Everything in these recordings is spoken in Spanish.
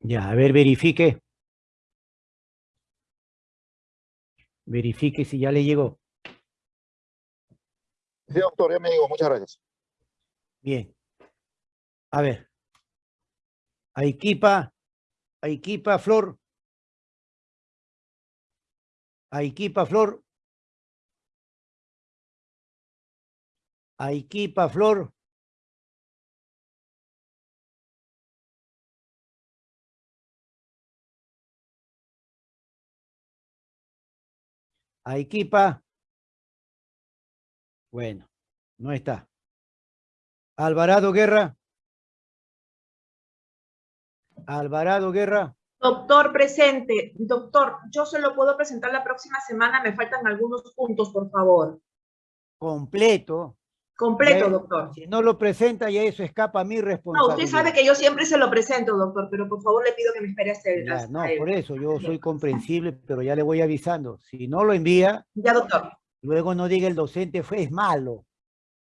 Ya, a ver, verifique. Verifique si ya le llegó. Sí, doctor, ya me digo, muchas gracias. Bien. A ver. Aiquipa, Aiquipa, Flor. Aiquipa, Flor. Aiquipa, Flor. Aiquipa. Bueno, no está. Alvarado Guerra. Alvarado Guerra. Doctor, presente. Doctor, yo se lo puedo presentar la próxima semana, me faltan algunos puntos, por favor. Completo. Completo, Ya- doctor. Si no lo presenta, ya eso escapa a mi No, responsabilidad. usted sabe que yo siempre se lo presento, doctor, pero por favor le pido que me espere hasta el... Ya, no, por eso yo soy comprensible, pero ya le voy avisando. Si no lo envía, Ya, doctor. luego no diga el docente fue es malo.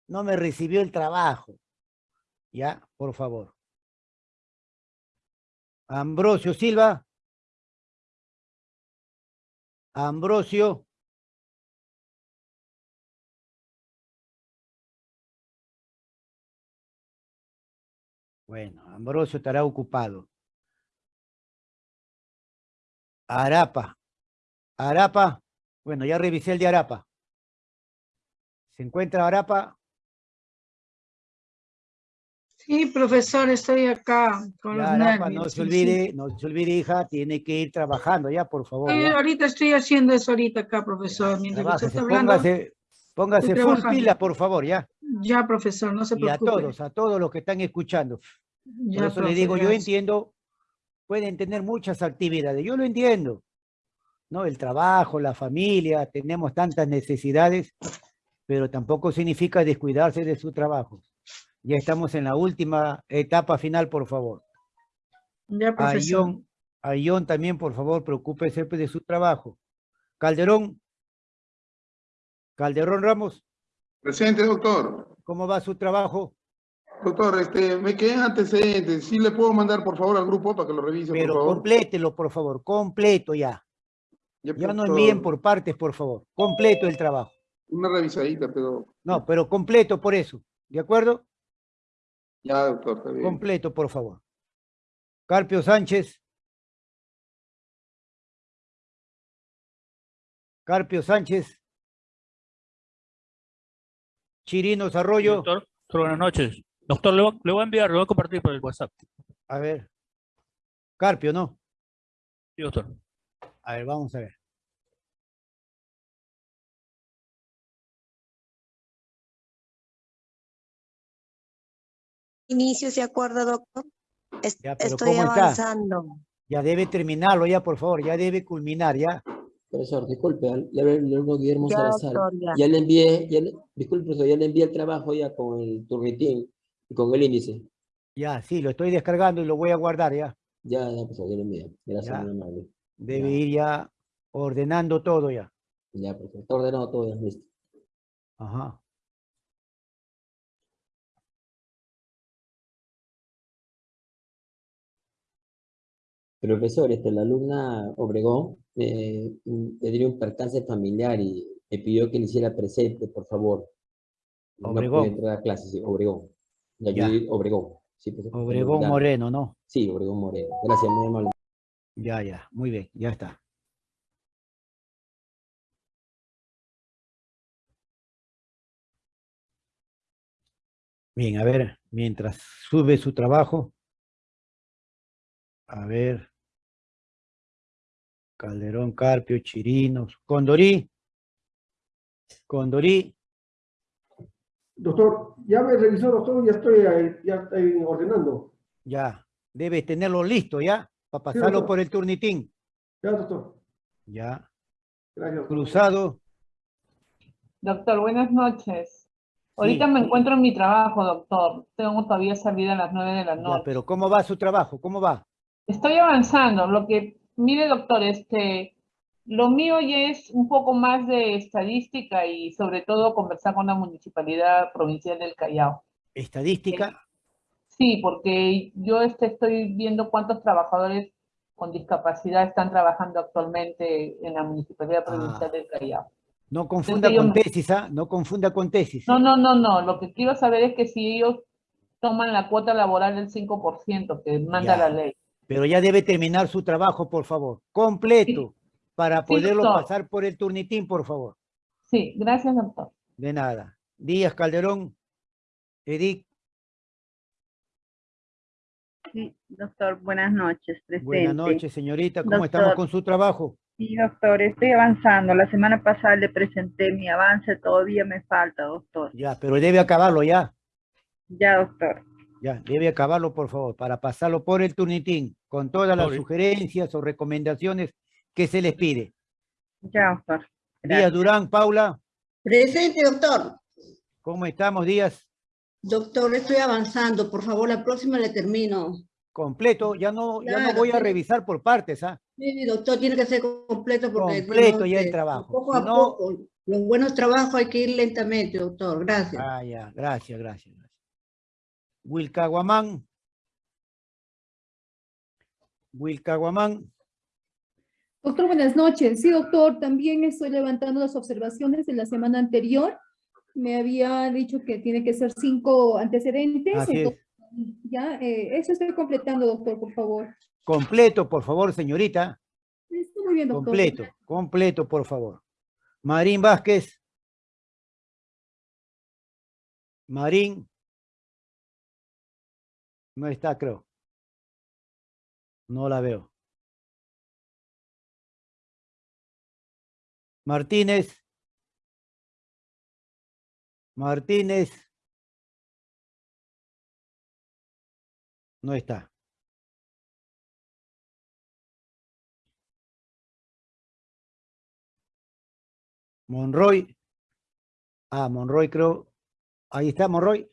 No me recibió el trabajo. Ya, por favor. Ambrosio Silva. Ambrosio. Bueno, Ambrosio estará ocupado. Arapa. Arapa. Bueno, ya revisé el de Arapa. ¿Se encuentra Arapa? Sí, profesor, estoy acá con Ya, los Arapa, nervios. no se sí, olvide, no se olvide, hija, tiene que ir trabajando ya, por favor. ya. ahorita estoy haciendo eso ahorita acá, profesor. Mientras que usted está hablando, póngase, póngase full pila, por favor, ya. Ya, profesor, no se Y a preocupe. todos, a todos los que están escuchando. Por eso le profe, digo, yo entiendo, pueden tener muchas actividades, yo lo entiendo, ¿no? El trabajo, la familia, tenemos tantas necesidades, pero tampoco significa descuidarse de su trabajo. Ya estamos en la última etapa final, por favor. Ya, A profesor. Ion, a Ion también, por favor, preocúpese de su trabajo. Calderón. Calderón Ramos, Presente, doctor. ¿cómo va su trabajo? Doctor, este, me quedé en antecedentes. ¿Sí le puedo mandar, por favor, al grupo para que lo revise, Pero por favor? complételo, por favor, completo ya. Ya, Ya no envíen por partes, por favor. Completo el trabajo. Una revisadita, pero... No, pero completo por eso. ¿De acuerdo? Ya, doctor, está bien. Completo, por favor. Carpio Sánchez. Carpio Sánchez. Chirinos Arroyo. Doctor, buenas noches. Doctor, le voy, le voy a enviar, le voy a compartir por el WhatsApp. A ver. Carpio, ¿no? Sí, doctor. A ver, vamos a ver. Inicio ese acuerdo, doctor. Ya, pero Estoy ¿cómo está? avanzando. Ya debe terminarlo ya, por favor. Ya debe culminar ya. Profesor, disculpe, le alumno Guillermo Ya, Salazar. doctor, ya. Ya le envié, ya le- disculpe, profesor, ya le envié el trabajo ya con el turnitín y con el índice. Ya, sí, lo estoy descargando y lo voy a guardar ya. Ya, ya, profesor, ya le envié. Gracias, Ya. muy amable. Debe Ya. ir ya ordenando todo ya. Ya, profesor, está ordenado todo, ya, listo. Ajá. Profesor, este, la alumna Obregón eh, mm, tenía un percance familiar y me pidió que le hiciera presente, por favor. No Obregón. puede entrar a clase, sí, Obregón. La Ya. Obregón. Sí, Obregón olvidar. Moreno, ¿no? Sí, Obregón Moreno. Gracias, muy amable. Ya, ya. Muy bien, ya está. Bien, a ver, mientras sube su trabajo. A ver. Calderón, Carpio, Chirinos, Condorí. Condorí, Doctor, ya me revisó, doctor, ya estoy, ahí, ya estoy ordenando. ya. Debe tenerlo listo ya, para pasarlo por el turnitín. Ya, doctor. Ya. Gracias. doctor. Cruzado, Doctor, buenas noches. Ahorita Sí. me encuentro en mi trabajo, doctor. Tengo todavía salida a las nueve de la ya, noche. pero ¿cómo va su trabajo? ¿Cómo va? Estoy avanzando. Lo que, mire, doctor, este, lo mío ya es un poco más de estadística y sobre todo conversar con la Municipalidad Provincial del Callao. Estadística, Sí, porque yo este, estoy viendo cuántos trabajadores con discapacidad están trabajando actualmente en la Municipalidad Provincial Ah. del Callao. No confunda con tesis, ¿ah? No confunda con tesis. No, no, no, no. Lo que quiero saber es que si ellos toman la cuota laboral del 5% que manda Ya. la ley. Pero ya debe terminar su trabajo, por favor. Completo. Para Sí, poderlo doctor. pasar por el turnitín, por favor. Sí, gracias, doctor. De nada. Díaz Calderón. Edith, Sí, doctor, buenas noches, presente. buenas noches, señorita. ¿Cómo estamos Doctor. con su trabajo? Sí, doctor, estoy avanzando. La semana pasada le presenté mi avance, todavía me falta, doctor. Ya, pero debe acabarlo ya. Ya, doctor. Ya, debe acabarlo, por favor, para pasarlo por el turnitín, con todas las sugerencias o recomendaciones que se les pide. Ya, doctor. Díaz. Durán, Paula, Presente, doctor. ¿cómo estamos, Díaz? Doctor, estoy avanzando. Por favor, la próxima le termino. Completo, ya no, ya no voy a revisar por partes, ¿ah? Sí, doctor, tiene que ser completo porque... Completo no, ya el trabajo. Poco Si a no- poco. Los buenos trabajos hay que ir lentamente, doctor. Gracias. Ah, ya, gracias, gracias. gracias. Wilcaguamán. Wilcaguamán, Doctor, buenas noches. Sí, doctor, también estoy levantando las observaciones de la semana anterior. Me había dicho que tiene que ser cinco antecedentes. Así es. entonces, Ya, eh, eso estoy completando, doctor, por favor. completo, por favor, señorita. Está muy bien, doctor. Completo, completo, por favor. Marín Vázquez. Marín. No está, creo. No la veo. Martínez. Martínez. No está. Monroy. Ah, Monroy creo. Ahí está Monroy.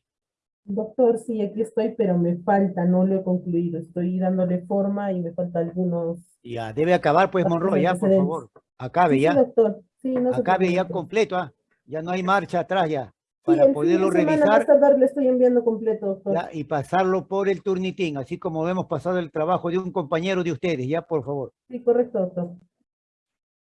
Doctor, sí, aquí estoy, pero me falta, no lo he concluido. Estoy dándole forma y me falta algunos. Ya, debe acabar pues Ah, Monroy, ya, por favor. Acabe Sí, sí, ya. doctor. Sí, no se Acabe ya completo, ah. Ya no hay marcha atrás ya. Para poderlo revisar más tardar le estoy enviando completo, doctor. ya, y pasarlo por el turnitín, así como hemos pasado el trabajo de un compañero de ustedes, ya, por favor. Sí, correcto, doctor.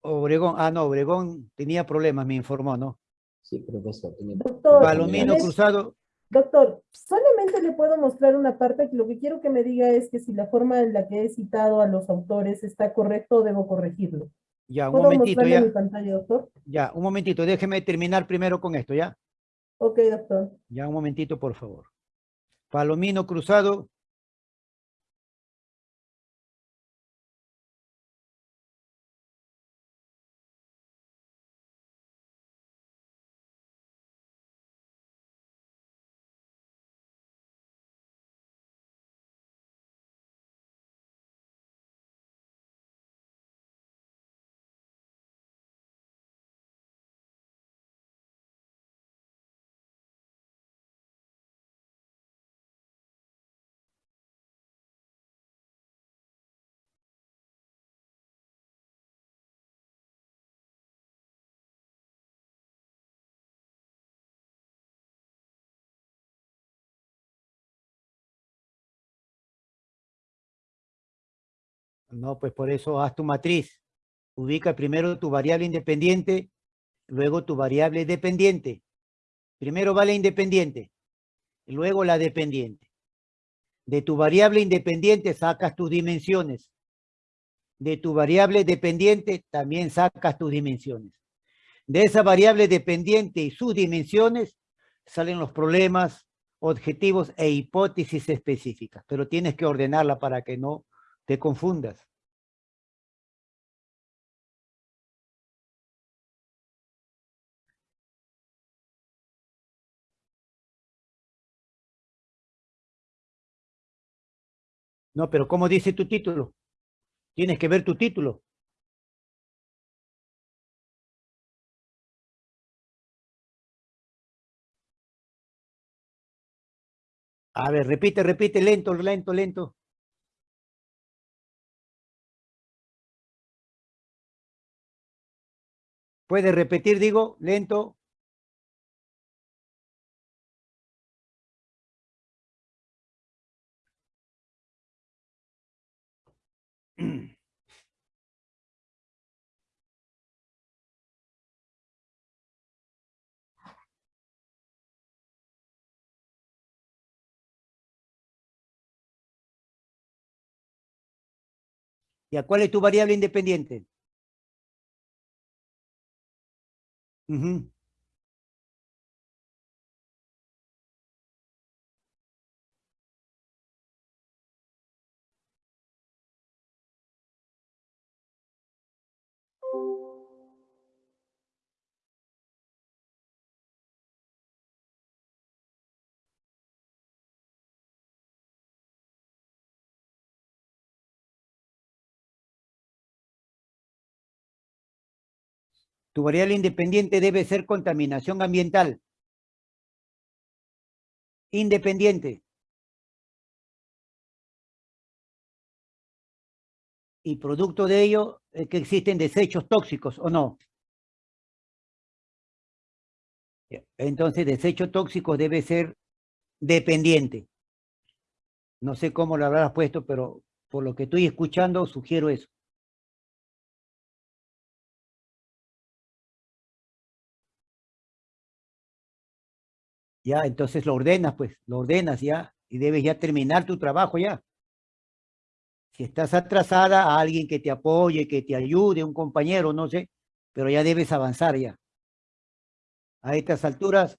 Obregón, ah, no, Obregón tenía problemas, me informó, ¿no? Sí, profesor. tiene- Doctor, Palomino ¿tienes- Cruzado, Doctor, solamente le puedo mostrar una parte que lo que quiero que me diga es que si la forma en la que he citado a los autores está correcto debo corregirlo. ya, un ¿Puedo momentito, ya. mi pantalla, doctor? Ya, un momentito, déjeme terminar primero con esto, ¿ya? Ok, doctor. Ya, un momentito, por favor. Palomino Cruzado. No, pues por eso haz tu matriz. Ubica primero tu variable independiente, luego tu variable dependiente. Primero va la independiente, luego la dependiente. De tu variable independiente sacas tus dimensiones. De tu variable dependiente también sacas tus dimensiones. De esa variable dependiente y sus dimensiones salen los problemas, objetivos e hipótesis específicas, pero tienes que ordenarla para que no te confundas. No, pero ¿cómo dice tu título? Tienes que ver tu título. A ver, repite, repite, lento, lento, lento. Puede repetir, digo, lento. ¿Y a cuál es tu variable independiente? Mm-hmm. Tu variable independiente debe ser contaminación ambiental. Independiente. Y producto de ello es que existen desechos tóxicos, ¿o no? Entonces, desecho tóxico debe ser dependiente. No sé cómo lo habrás puesto, pero por lo que estoy escuchando, sugiero eso. Ya, entonces lo ordenas, pues, lo ordenas ya, y debes ya terminar tu trabajo ya. Si estás atrasada, a alguien que te apoye, que te ayude, un compañero, no sé, pero ya debes avanzar ya. A estas alturas,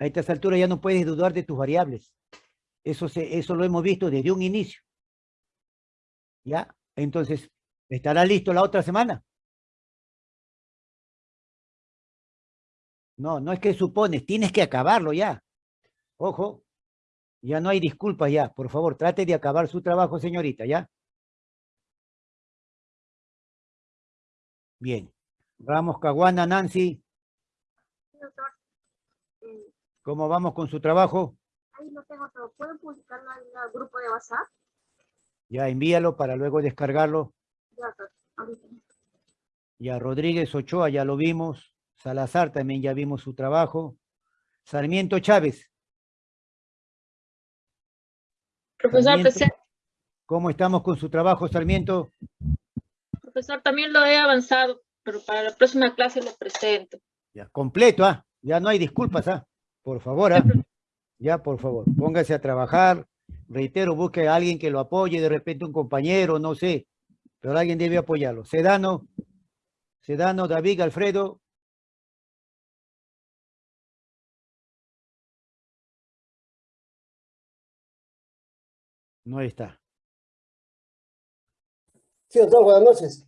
a estas alturas ya no puedes dudar de tus variables. Eso, eso lo hemos visto desde un inicio. ¿Ya? Entonces, ¿estará listo la otra semana? No, no es que supones, tienes que acabarlo ya. Ojo, ya no hay disculpas ya. Por favor, trate de acabar su trabajo, señorita, ¿ya? Bien. Ramos Caguana, Nancy, Doctor, eh, ¿cómo vamos con su trabajo? ahí lo tengo todo. ¿Pueden publicarlo en el grupo de WhatsApp? Ya envíalo para luego descargarlo. Ya, doctor. Ya Rodríguez Ochoa, ya lo vimos. Salazar también ya vimos su trabajo. Sarmiento Chávez. Profesor, Sarmiento, presente. ¿Cómo estamos con su trabajo, Sarmiento? Profesor, también lo he avanzado, pero para la próxima clase lo presento. Ya, completo, ¿ah? Ya no hay disculpas, ¿ah? Por favor, ¿ah? Ya, por favor, póngase a trabajar. Reitero, busque a alguien que lo apoye, de repente un compañero, no sé, pero alguien debe apoyarlo. Sedano, Sedano, David, Alfredo. No está. Sí, doctor, buenas noches.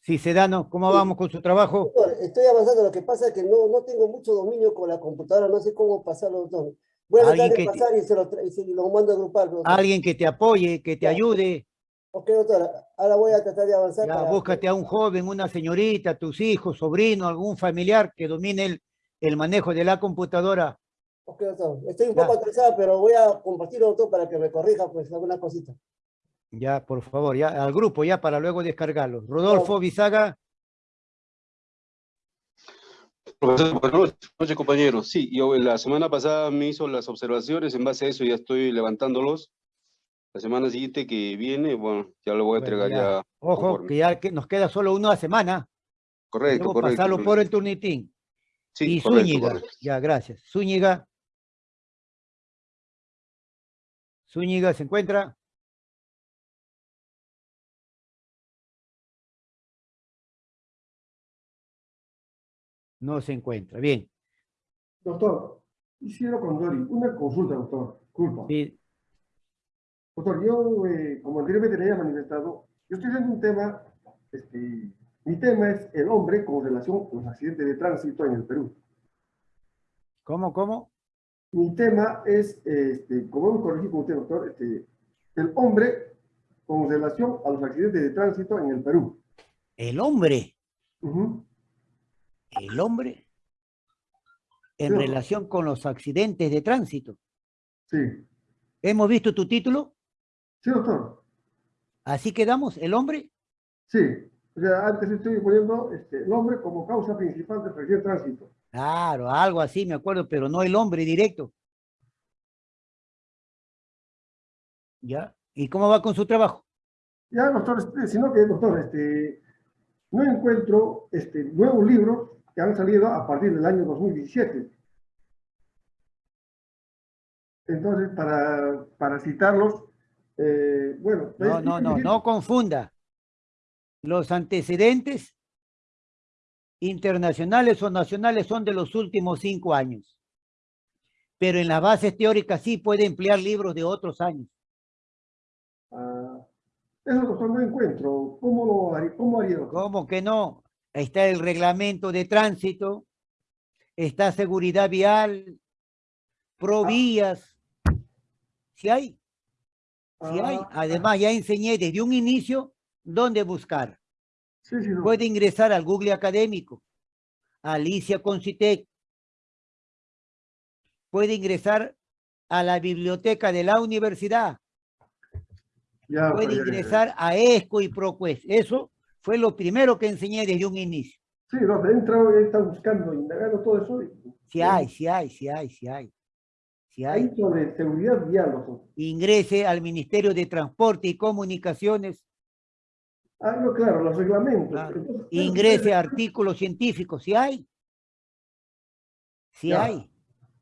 Sí, Sedano, ¿cómo vamos con su trabajo? Doctor, estoy avanzando, lo que pasa es que no, no tengo mucho dominio con la computadora, no sé cómo pasarlo, doctor. Voy a tratar de te- pasar y se lo, y se lo mando a grupal. doctor. Alguien que te apoye, que te ayude. Ok, doctor, ahora voy a tratar de avanzar. Ya, para- búscate a un joven, una señorita, tus hijos, sobrino, algún familiar que domine el, el manejo de la computadora. Ok, doctor, estoy un Ya. poco atrasado, pero voy a compartirlo, doctor, para que me corrija, pues, alguna cosita. Ya, por favor, ya, al grupo, ya, para luego descargarlo. Rodolfo Bizaga, Profesor, buenas noches, compañeros. Sí, yo la semana pasada me hizo las observaciones, en base a eso ya estoy levantándolos. La semana siguiente que viene, bueno, ya lo voy a Bueno, entregar ya. ya. ojo, conforme. que ya que nos queda solo una semana. Correcto, Luego correcto. pasarlo por correcto. el turnitín. Sí, y correcto, Zúñiga, correcto. ya, gracias. Zúñiga. Zúñiga, ¿se encuentra? No se encuentra, bien. Doctor, Isidro Condori, una consulta, doctor. Culpa. Sí, Doctor, yo, eh, como anteriormente le había manifestado, yo estoy viendo un tema, este, mi tema es el hombre con relación a los accidentes de tránsito en el Perú. ¿Cómo, cómo? Mi tema es, este, como hemos corregido con usted, doctor, este, el hombre con relación a los accidentes de tránsito en el Perú. El hombre, el hombre, en Sí. relación con los accidentes de tránsito. Sí, ¿Hemos visto tu título? sí, doctor. ¿Así quedamos? ¿El hombre? Sí. O sea, antes estoy poniendo este, el hombre como causa principal del accidente de tránsito. Claro, algo así me acuerdo, pero no el hombre directo. ¿Ya? ¿Y cómo va con su trabajo? Ya, doctor, este, sino que, doctor, este, no encuentro este, nuevos libros que han salido a partir del año 2017. Entonces, para, para citarlos, eh, bueno... No, no, no, no confunda. Los antecedentes internacionales o nacionales son de los últimos cinco años. Pero en las bases teóricas sí puede emplear libros de otros años. Ah, eso, no encuentro. ¿Cómo, lo haría, cómo haría? ¿Cómo que no? Ahí está el reglamento de tránsito, está seguridad vial, provías. Si hay, si hay. Ah, Además, ya enseñé desde un inicio dónde buscar. Sí, sí. Puede ingresar al Google académico, a Alicia Concitec. Puede ingresar a la biblioteca de la universidad. Ya, Puede ya, ya. ingresar a ESCO y ProQuest. Eso fue lo primero que enseñé desde un inicio. Sí, doctor, he entrado y estado buscando, indagando todo eso. Si hay, si hay, si hay, si hay. Si hay. Sobre seguridad doctor. Ingrese al Ministerio de Transporte y Comunicaciones. Ah, no, claro, los reglamentos. Claro. Entonces, Ingrese a artículos científicos. Si hay. Si Ya. hay.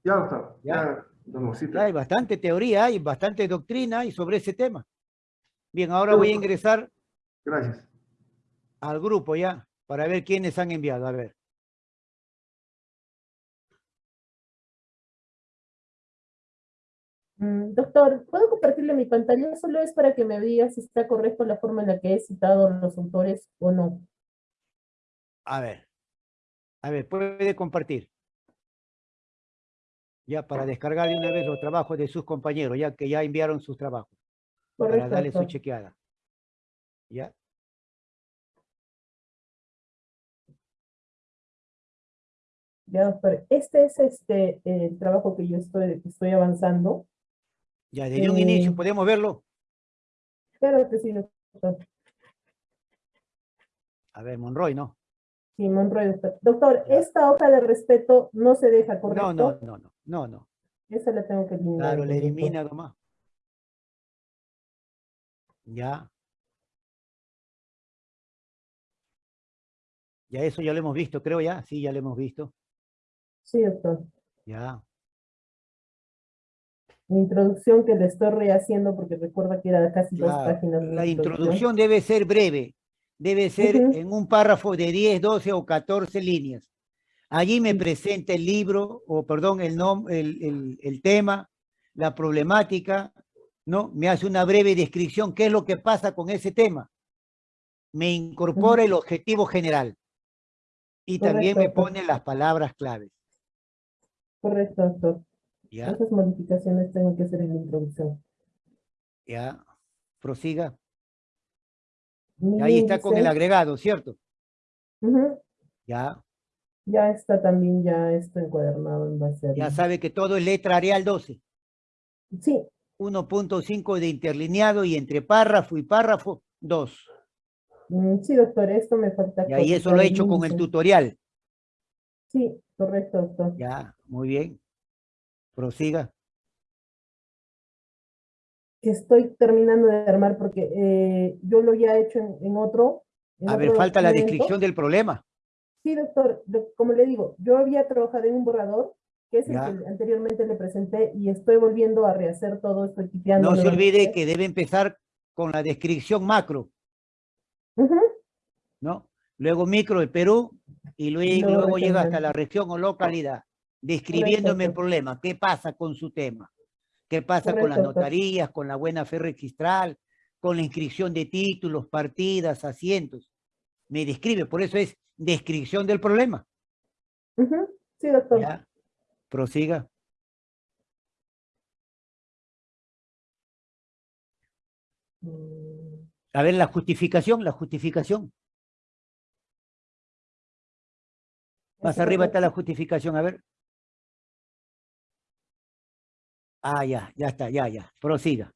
Ya, doctor. Ya. Ya hay bastante teoría, hay bastante doctrina hay sobre ese tema. Bien, ahora voy a ingresar Gracias. al grupo ya, para ver quiénes han enviado. A ver. Doctor, ¿puedo compartirle mi pantalla? Solo es para que me diga si está correcto la forma en la que he citado a los autores o no. A ver. A ver, puede compartir. Ya, para descargar de una vez los trabajos de sus compañeros, ya que ya enviaron sus trabajos. Para Correcto, darle su chequeada. Ya. Ya, doctor. Este es este el trabajo que yo estoy, estoy avanzando. Ya, desde un inicio, Eh, ¿podemos verlo? Claro que sí, doctor. A ver, Monroy, ¿no? Sí, Monroy, doctor. Doctor, esta hoja de respeto no se deja, ¿correcto? No, no, no, no, no, no. Esa la tengo que eliminar. Claro, doctor. elimina nomás. Ya. Ya eso ya lo hemos visto, creo ya. Sí, ya lo hemos visto. Sí, doctor. Ya. Mi introducción que le estoy rehaciendo porque recuerda que era casi dos páginas. La introducción debe ser breve. Debe ser en un párrafo de 10, 12 o 14 líneas. Allí me presenta el libro, o perdón, el, nom- el, el, el tema, la problemática, ¿no? Me hace una breve descripción, qué es lo que pasa con ese tema. Me incorpora el objetivo general. Y también me pone las palabras claves. Correcto, doctor. ¿Ya? Esas modificaciones tengo que hacer en la introducción. ¿Ya? Prosiga. Ahí está con el agregado, ¿cierto? ujú, Ya. Ya está también ya esto encuadernado en base a... Ya sabe que todo es letra Arial 12. Sí. 1.5 de interlineado y entre párrafo y párrafo, 2. Mm, Sí, doctor, esto me falta. Y ahí eso lo he hecho con el tutorial. Sí, correcto, doctor. Ya, muy bien. Prosiga. Que estoy terminando de armar porque eh, yo lo ya he hecho en, en otro. en A ver, falta la descripción del problema. Sí, doctor, como le digo, yo había trabajado en un borrador, que es el que anteriormente le presenté, y estoy volviendo a rehacer todo, estoy tipeando. No se olvide que debe empezar con la descripción macro, ¿no? Luego micro de Perú y luego, luego luego llega hasta la región o localidad, describiéndome el problema. ¿Qué pasa con su tema? ¿Qué pasa con las notarías, con la buena fe registral, con la inscripción de títulos, partidas, asientos? Me describe, por eso es descripción del problema. Sí, doctor. Ya, prosiga. Mm, A ver, la justificación, la justificación. Más arriba está la justificación, a ver. Ah, ya, ya está, ya, ya. Prosiga.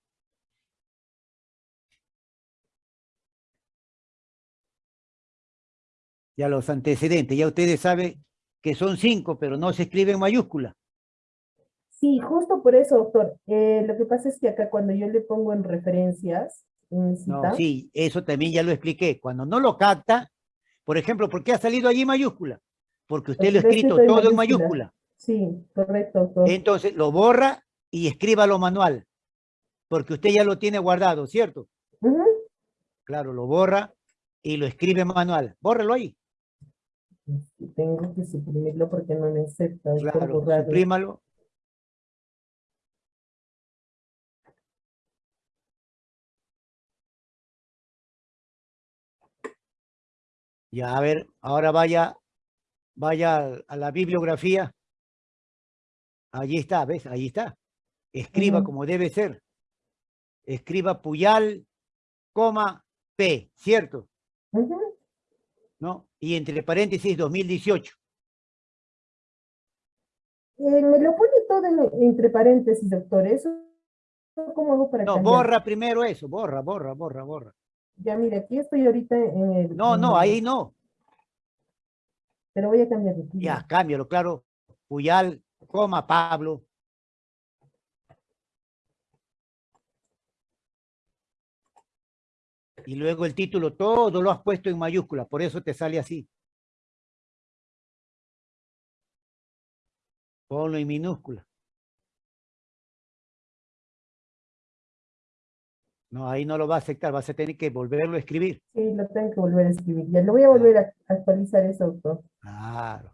Ya los antecedentes, ya ustedes saben que son cinco, pero no se escribe en mayúscula. Sí, justo por eso, doctor. Eh, lo que pasa es que acá cuando yo le pongo en referencias, en No, sí, eso también ya lo expliqué. Cuando no lo capta, por ejemplo, ¿por qué ha salido allí mayúscula? Porque usted lo ha escrito todo en mayúscula. mayúscula. Sí, correcto, doctor. Entonces lo borra y escríbalo manual. Porque usted ya lo tiene guardado, ¿cierto? Claro, lo borra y lo escribe manual. Bórrelo ahí. Tengo que suprimirlo porque no me acepta. Claro, suprímalo. Ya, a ver, ahora vaya, vaya a la bibliografía. Allí está, ¿ves? Ahí está. Escriba como debe ser. Escriba Puyal, coma, P, ¿cierto? ¿No? Y entre paréntesis 2018. Eh, me lo pone todo en- entre paréntesis, doctor. ¿Eso cómo hago para No, cambiar? borra primero eso, borra, borra, borra, borra. Ya, mire, aquí estoy ahorita en el... No, en no, el- ahí no. Pero voy a cambiarlo. aquí. Ya, cámbialo, claro. Puyal, coma, Pablo. Y luego el título, todo lo has puesto en mayúscula, por eso te sale así. Ponlo en minúscula. No, ahí no lo va a aceptar, vas a tener que volverlo a escribir. Sí, lo tengo que volver a escribir. Ya lo voy a volver a actualizar eso, doctor. Claro.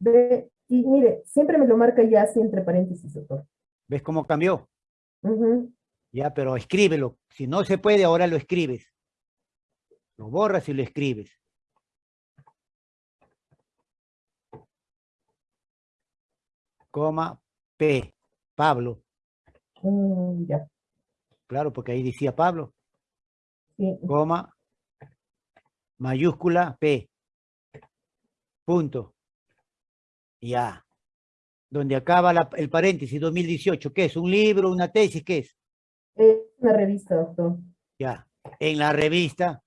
Ve, y mire, siempre me lo marca ya así entre paréntesis, doctor. ¿Ves cómo cambió? Ujú. Ya, pero escríbelo. Si no se puede, ahora lo escribes. Lo borras y lo escribes. Coma, P, Pablo. Mm, ya, Claro, porque ahí decía Pablo. sí. Coma, mayúscula, P. Punto. Ya. Donde acaba la- el paréntesis 2018. ¿Qué es? ¿Un libro, una tesis? ¿Qué es? Es una revista, doctor. Ya. En la revista.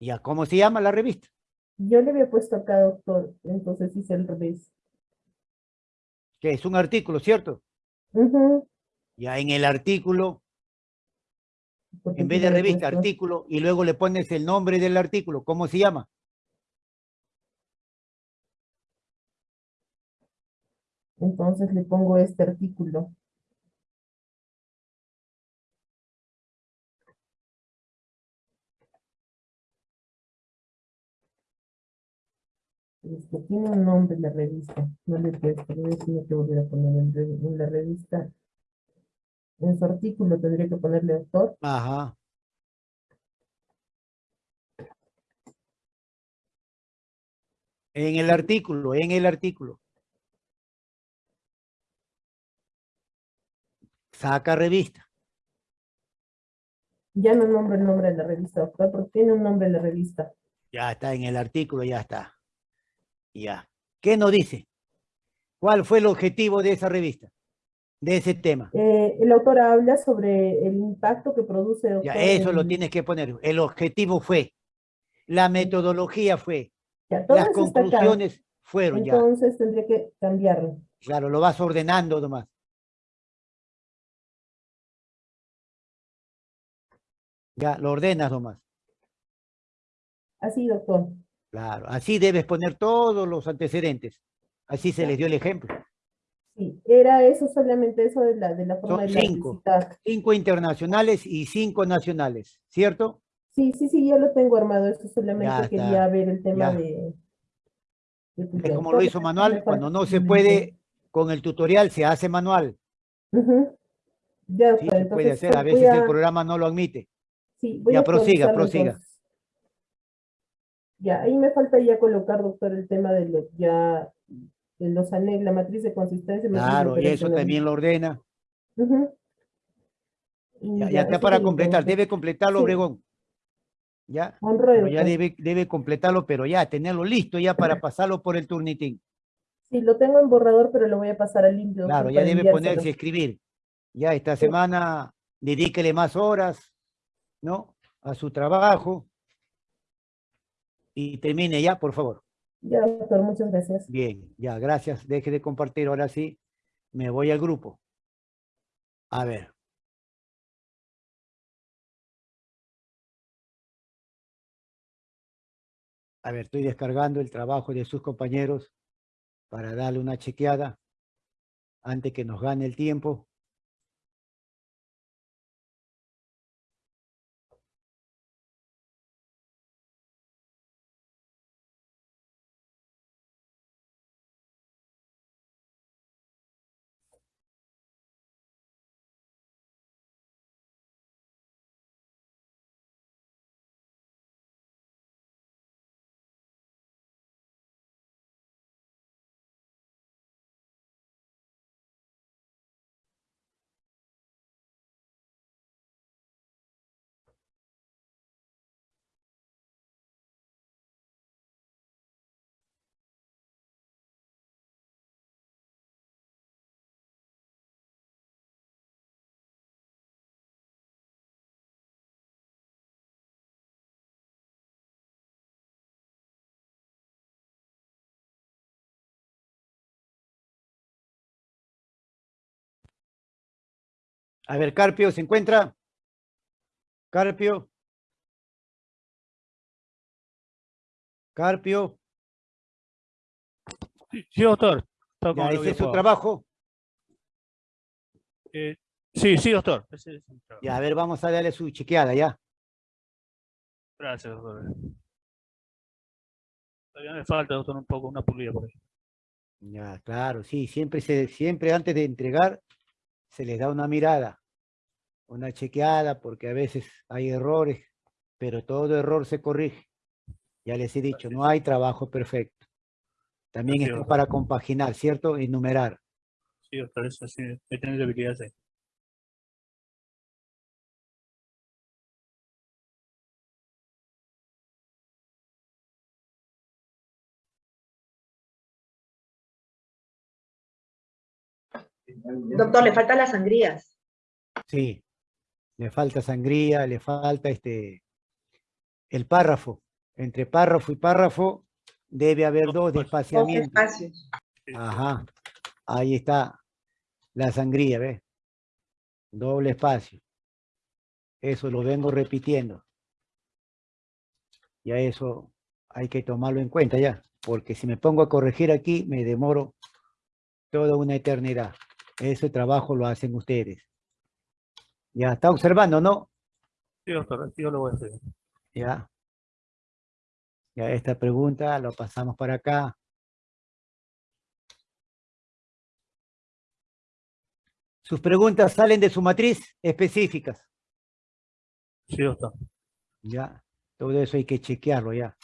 Ya, ¿cómo se llama la revista? Yo le había puesto acá, doctor, entonces hice el revés. Que es un artículo, ¿cierto? Ujú, Ya en el artículo, porque en vez de revista, puesto- artículo, y luego le pones el nombre del artículo. ¿Cómo se llama? Entonces le pongo este artículo. Este, tiene un nombre la revista, no le puesto, voy a tener que volver a poner en, en la revista. En su artículo tendría que ponerle autor. Ajá. En el artículo, en el artículo. Saca revista. Ya no nombro el nombre de la revista, doctor, porque tiene un nombre la revista. Ya está en el artículo, ya está. Ya. ¿Qué nos dice? ¿Cuál fue el objetivo de esa revista? De ese tema. Eh, el autor habla sobre el impacto que produce, doctor, Ya, eso lo en- tienes que poner. El objetivo fue. La metodología fue. Ya, Las conclusiones fueron ya. Entonces tendría que cambiarlo. Claro, lo vas ordenando nomás. Ya, lo ordenas nomás. Así, doctor. Claro, así debes poner todos los antecedentes. Así se les dio el ejemplo. Sí, era eso solamente eso de la, de la forma Son de la cinco. visita. Cinco internacionales y cinco nacionales, ¿cierto? Sí, sí, sí, ya lo tengo armado. Eso solamente Ya está, quería ver el tema ya. de. de ¿Ves tutorial. cómo lo hizo manual? Cuando no se puede con el tutorial, se hace manual. Ujú. Ya, Sí, se puede hacer. A voy veces a- el programa no lo admite. Sí, voy Ya a prosiga, prosiga. entonces. Ya, ahí me falta ya colocar, doctor, el tema de los, ya, de los anexos, la matriz de consistencia. Claro, y eso también lo ordena. Y Ya, ya está para completar. Debe completarlo, Sí. Obregón. Ya. Ya doctor. debe, debe completarlo, pero ya, tenerlo listo ya para pasarlo por el turnitín. Sí, lo tengo en borrador, pero lo voy a pasar al limpio. Claro, ya debe ponerse a escribir. Ya esta semana dedíquele más horas, ¿no? A su trabajo. Y termine ya, por favor. Ya, doctor, muchas gracias. Bien, ya, gracias. Deje de compartir ahora sí. Me voy al grupo. A ver. A ver, estoy descargando el trabajo de sus compañeros para darle una chequeada antes que nos gane el tiempo. A ver, Carpio, ¿se encuentra? Carpio. Carpio. Sí, sí, doctor. Ya, ese es su trabajo. Eh, sí, sí, doctor. Ese es trabajo. Ya, a ver, vamos a darle su chequeada, ya. Gracias, doctor. Todavía me falta, doctor, un poco, una pulida por ahí. Ya, claro, sí, siempre, se, siempre antes de entregar se les da una mirada, una chequeada, porque a veces hay errores, pero todo error se corrige. Ya les he dicho, no hay trabajo perfecto. También está es. para compaginar, ¿cierto? Enumerar. Sí, doctor, eso sí, tenido habilidades ahí. Doctor, le faltan las sangrías. Sí, le falta sangría, le falta este, el párrafo. Entre párrafo y párrafo debe haber dos Dos despaciamientos. espacios. Ajá, ahí está la sangría, ¿ves? Doble espacio. Eso lo vengo repitiendo. Ya eso hay que tomarlo en cuenta ya, porque si me pongo a corregir aquí, me demoro toda una eternidad. Ese trabajo lo hacen ustedes. Ya, está observando, ¿no? Sí, doctor, yo lo voy a hacer. Ya. Ya esta pregunta lo pasamos para acá. Sus preguntas salen de su matriz específicas. Sí, doctor. Ya. Todo eso hay que chequearlo ya.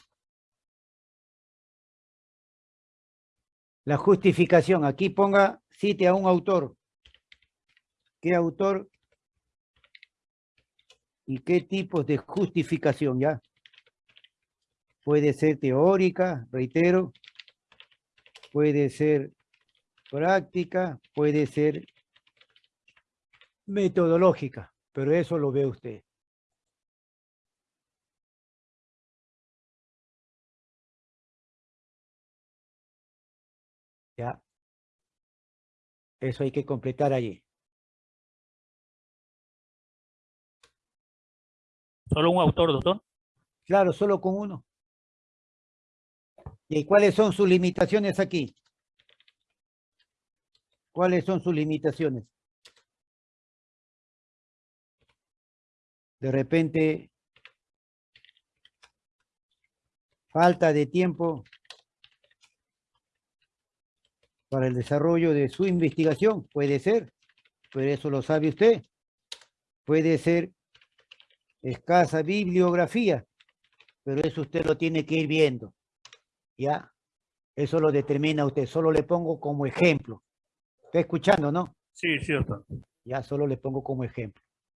La justificación. Aquí ponga, cite a un autor. ¿Qué autor y qué tipos de justificación ya? Puede ser teórica, reitero. Puede ser práctica, puede ser metodológica, pero eso lo ve usted. Ya. Eso hay que completar allí. ¿Solo un autor, doctor? Claro, solo con uno. ¿Y cuáles son sus limitaciones aquí? ¿Cuáles son sus limitaciones? De repente, falta de tiempo para el desarrollo de su investigación, puede ser, pero eso lo sabe usted. Puede ser escasa bibliografía, pero eso usted lo tiene que ir viendo. ¿Ya? Eso lo determina usted, solo le pongo como ejemplo. ¿Está escuchando, no? Sí, sí, doctor. Ya solo le pongo como ejemplo.